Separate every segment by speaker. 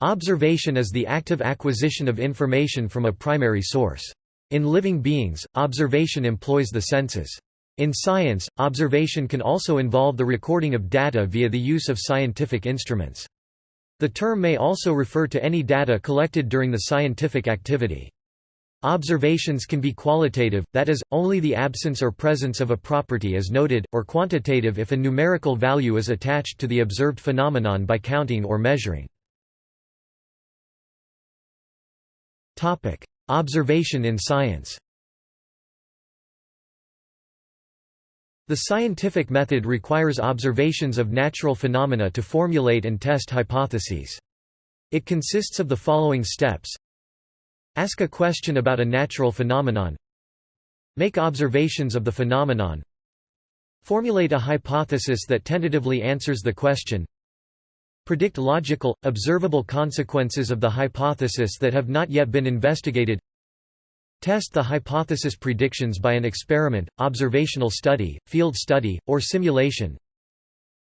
Speaker 1: Observation is the active acquisition of information from a primary source. In living beings, observation employs the senses. In science, observation can also involve the recording of data via the use of scientific instruments. The term may also refer to any data collected during the scientific activity. Observations can be qualitative, that is, only the absence or presence of a property is noted, or quantitative if a numerical value is attached to the observed phenomenon by counting or measuring. Topic: Observation in science. The scientific method requires observations of natural phenomena to formulate and test hypotheses. It consists of the following steps. Ask a question about a natural phenomenon. Make observations of the phenomenon. Formulate a hypothesis that tentatively answers the question Predict logical, observable consequences of the hypothesis that have not yet been investigated. Test the hypothesis predictions by an experiment, observational study, field study, or simulation.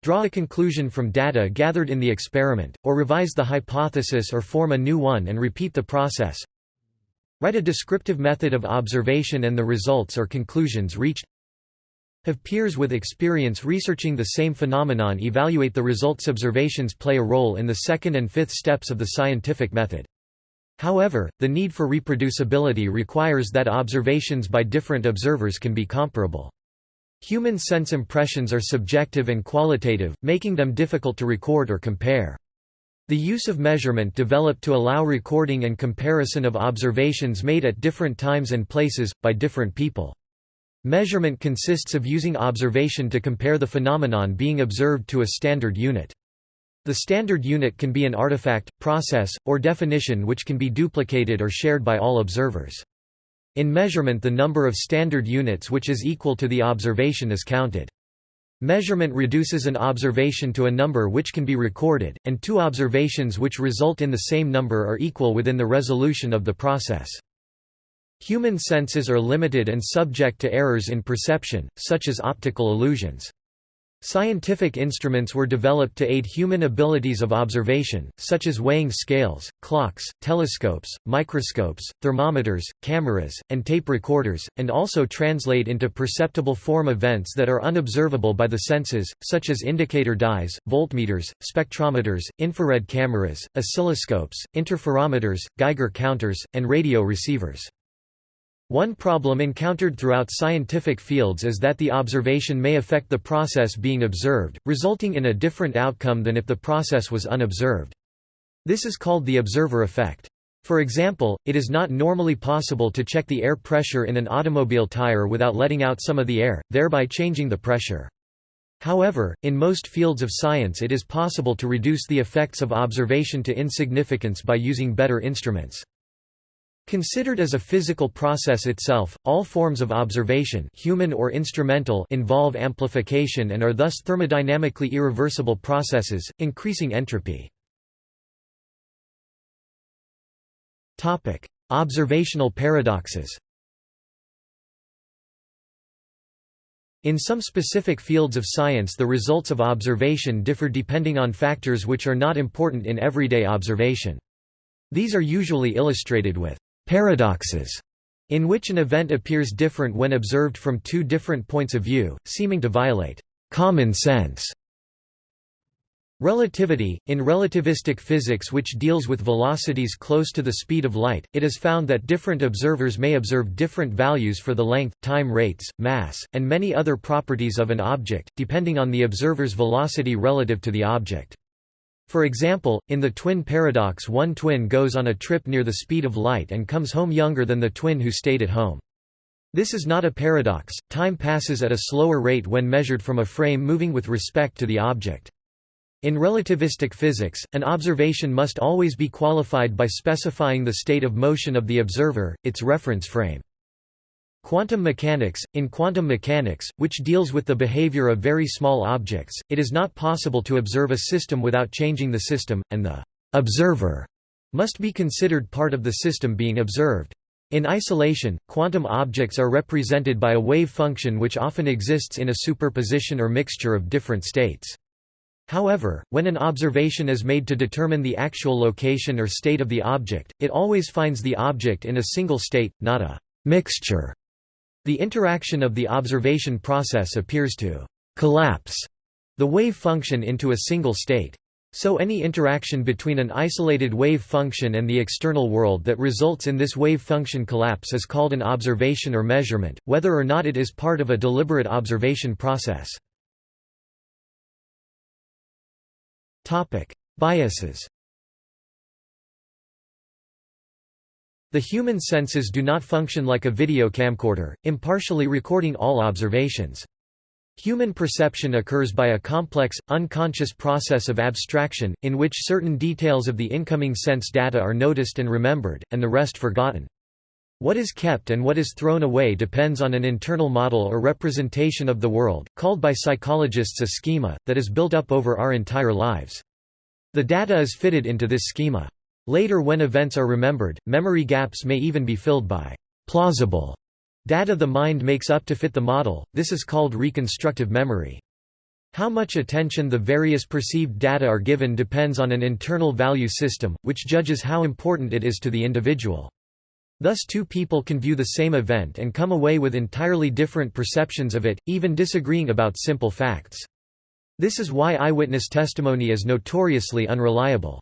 Speaker 1: Draw a conclusion from data gathered in the experiment, or revise the hypothesis or form a new one and repeat the process. Write a descriptive method of observation and the results or conclusions reached have peers with experience researching the same phenomenon evaluate the results observations play a role in the second and fifth steps of the scientific method. However, the need for reproducibility requires that observations by different observers can be comparable. Human sense impressions are subjective and qualitative, making them difficult to record or compare. The use of measurement developed to allow recording and comparison of observations made at different times and places, by different people. Measurement consists of using observation to compare the phenomenon being observed to a standard unit. The standard unit can be an artifact, process, or definition which can be duplicated or shared by all observers. In measurement the number of standard units which is equal to the observation is counted. Measurement reduces an observation to a number which can be recorded, and two observations which result in the same number are equal within the resolution of the process. Human senses are limited and subject to errors in perception, such as optical illusions. Scientific instruments were developed to aid human abilities of observation, such as weighing scales, clocks, telescopes, microscopes, thermometers, cameras, and tape recorders, and also translate into perceptible form events that are unobservable by the senses, such as indicator dyes, voltmeters, spectrometers, infrared cameras, oscilloscopes, interferometers, Geiger counters, and radio receivers. One problem encountered throughout scientific fields is that the observation may affect the process being observed, resulting in a different outcome than if the process was unobserved. This is called the observer effect. For example, it is not normally possible to check the air pressure in an automobile tire without letting out some of the air, thereby changing the pressure. However, in most fields of science it is possible to reduce the effects of observation to insignificance by using better instruments. Considered as a physical process itself, all forms of observation human or instrumental involve amplification and are thus thermodynamically irreversible processes, increasing entropy. Observational paradoxes In some specific fields of science the results of observation differ depending on factors which are not important in everyday observation. These are usually illustrated with Paradoxes, in which an event appears different when observed from two different points of view, seeming to violate common sense. Relativity – In relativistic physics which deals with velocities close to the speed of light, it is found that different observers may observe different values for the length, time rates, mass, and many other properties of an object, depending on the observer's velocity relative to the object. For example, in the twin paradox one twin goes on a trip near the speed of light and comes home younger than the twin who stayed at home. This is not a paradox, time passes at a slower rate when measured from a frame moving with respect to the object. In relativistic physics, an observation must always be qualified by specifying the state of motion of the observer, its reference frame. Quantum mechanics – In quantum mechanics, which deals with the behavior of very small objects, it is not possible to observe a system without changing the system, and the «observer» must be considered part of the system being observed. In isolation, quantum objects are represented by a wave function which often exists in a superposition or mixture of different states. However, when an observation is made to determine the actual location or state of the object, it always finds the object in a single state, not a mixture. The interaction of the observation process appears to collapse the wave function into a single state. So any interaction between an isolated wave function and the external world that results in this wave function collapse is called an observation or measurement, whether or not it is part of a deliberate observation process. Biases. The human senses do not function like a video camcorder, impartially recording all observations. Human perception occurs by a complex, unconscious process of abstraction, in which certain details of the incoming sense data are noticed and remembered, and the rest forgotten. What is kept and what is thrown away depends on an internal model or representation of the world, called by psychologists a schema, that is built up over our entire lives. The data is fitted into this schema. Later when events are remembered, memory gaps may even be filled by plausible data the mind makes up to fit the model, this is called reconstructive memory. How much attention the various perceived data are given depends on an internal value system, which judges how important it is to the individual. Thus two people can view the same event and come away with entirely different perceptions of it, even disagreeing about simple facts. This is why eyewitness testimony is notoriously unreliable.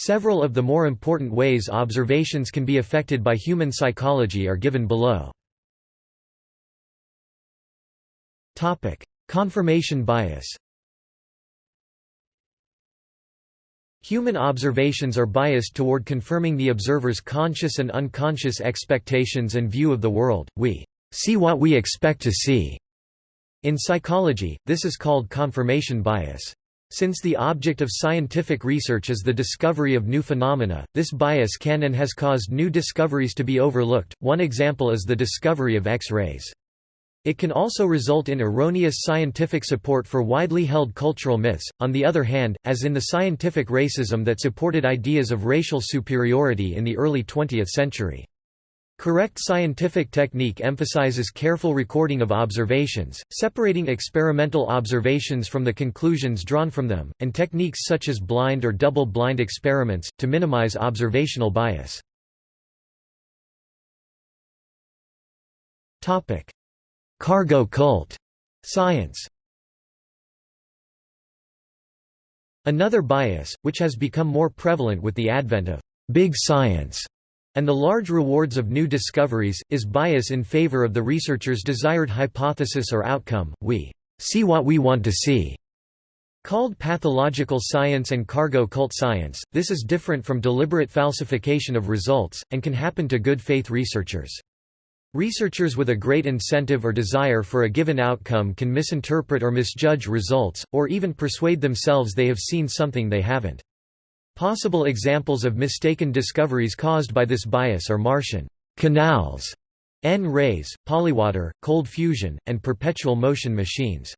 Speaker 1: Several of the more important ways observations can be affected by human psychology are given below. Topic: Confirmation bias Human observations are biased toward confirming the observer's conscious and unconscious expectations and view of the world. We see what we expect to see. In psychology, this is called confirmation bias. Since the object of scientific research is the discovery of new phenomena, this bias can and has caused new discoveries to be overlooked. One example is the discovery of X-rays. It can also result in erroneous scientific support for widely held cultural myths, on the other hand, as in the scientific racism that supported ideas of racial superiority in the early 20th century. Correct scientific technique emphasizes careful recording of observations, separating experimental observations from the conclusions drawn from them, and techniques such as blind or double-blind experiments, to minimize observational bias. Cargo cult. Science. Another bias, which has become more prevalent with the advent of «big science» and the large rewards of new discoveries, is bias in favor of the researcher's desired hypothesis or outcome, we «see what we want to see». Called pathological science and cargo cult science, this is different from deliberate falsification of results, and can happen to good faith researchers. Researchers with a great incentive or desire for a given outcome can misinterpret or misjudge results, or even persuade themselves they have seen something they haven't. Possible examples of mistaken discoveries caused by this bias are Martian canals, N-rays, polywater, cold fusion, and perpetual motion machines.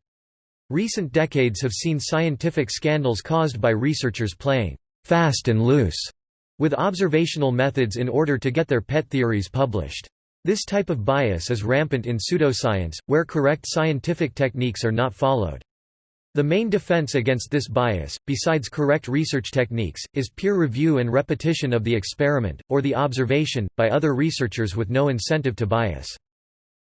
Speaker 1: Recent decades have seen scientific scandals caused by researchers playing fast and loose with observational methods in order to get their pet theories published. This type of bias is rampant in pseudoscience, where correct scientific techniques are not followed. The main defense against this bias, besides correct research techniques, is peer review and repetition of the experiment, or the observation, by other researchers with no incentive to bias.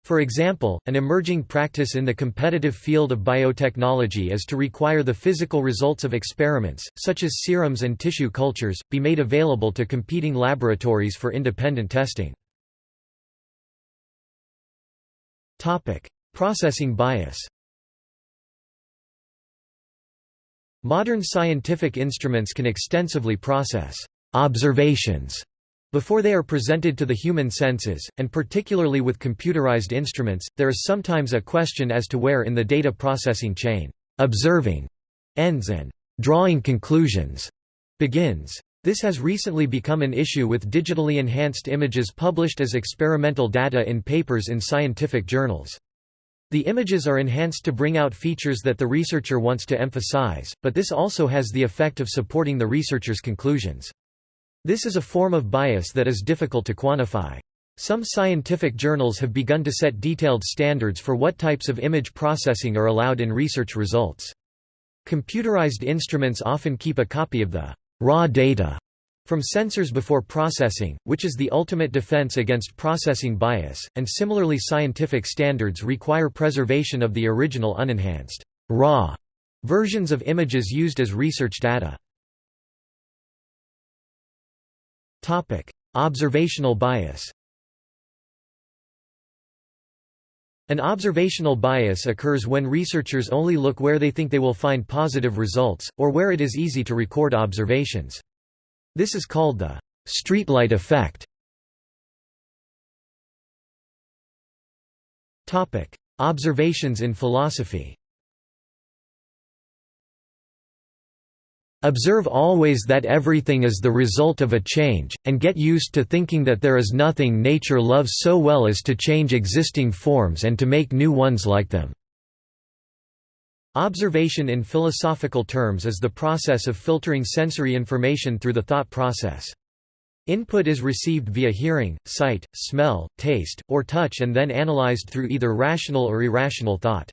Speaker 1: For example, an emerging practice in the competitive field of biotechnology is to require the physical results of experiments, such as serums and tissue cultures, be made available to competing laboratories for independent testing. Processing bias Modern scientific instruments can extensively process observations before they are presented to the human senses, and particularly with computerized instruments, there is sometimes a question as to where in the data processing chain, observing ends and drawing conclusions begins. This has recently become an issue with digitally enhanced images published as experimental data in papers in scientific journals. The images are enhanced to bring out features that the researcher wants to emphasize, but this also has the effect of supporting the researcher's conclusions. This is a form of bias that is difficult to quantify. Some scientific journals have begun to set detailed standards for what types of image processing are allowed in research results. Computerized instruments often keep a copy of the raw data from sensors before processing, which is the ultimate defense against processing bias, and similarly scientific standards require preservation of the original unenhanced raw versions of images used as research data. Observational bias An observational bias occurs when researchers only look where they think they will find positive results, or where it is easy to record observations. This is called the streetlight effect. Topic: Observations in philosophy Observe always that everything is the result of a change, and get used to thinking that there is nothing nature loves so well as to change existing forms and to make new ones like them. Observation in philosophical terms is the process of filtering sensory information through the thought process. Input is received via hearing, sight, smell, taste, or touch and then analyzed through either rational or irrational thought.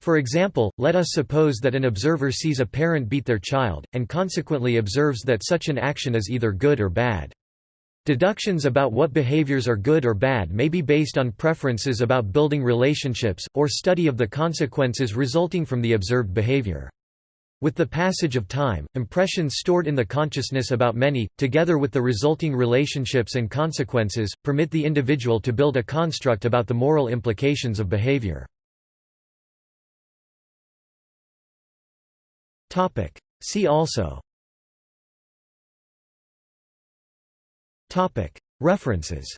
Speaker 1: For example, let us suppose that an observer sees a parent beat their child, and consequently observes that such an action is either good or bad. Deductions about what behaviors are good or bad may be based on preferences about building relationships, or study of the consequences resulting from the observed behavior. With the passage of time, impressions stored in the consciousness about many, together with the resulting relationships and consequences, permit the individual to build a construct about the moral implications of behavior. See also References